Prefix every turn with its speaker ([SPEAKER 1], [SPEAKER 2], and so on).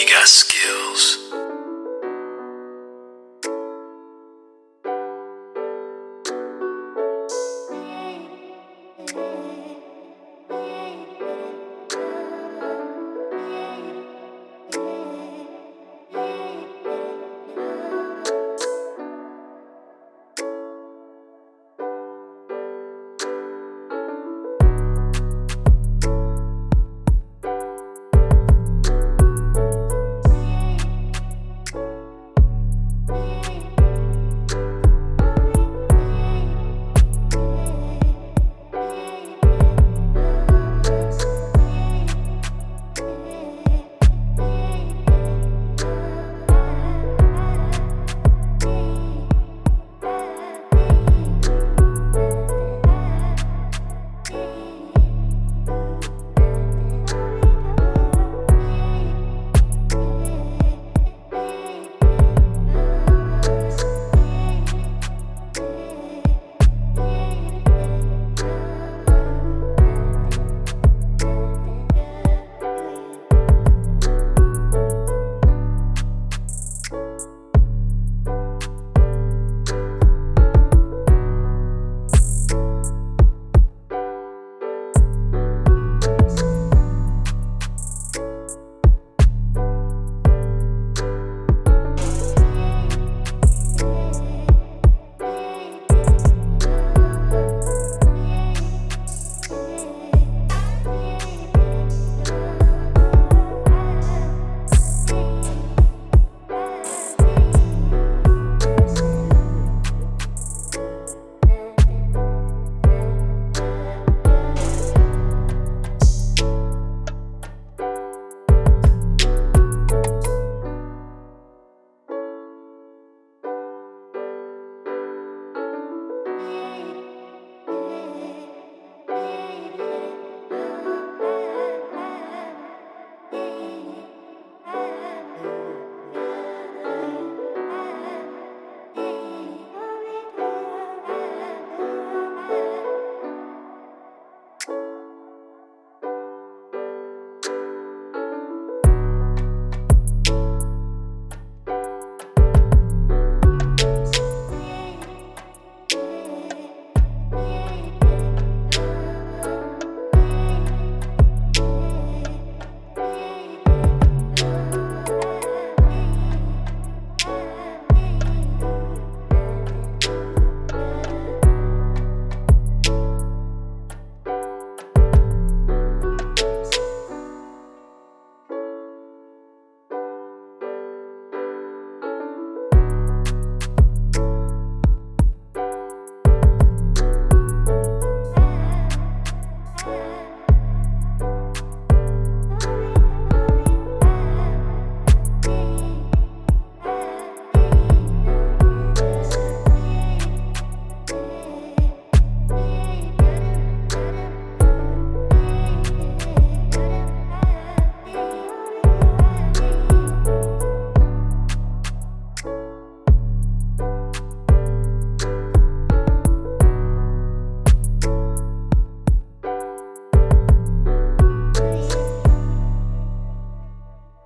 [SPEAKER 1] you got skills.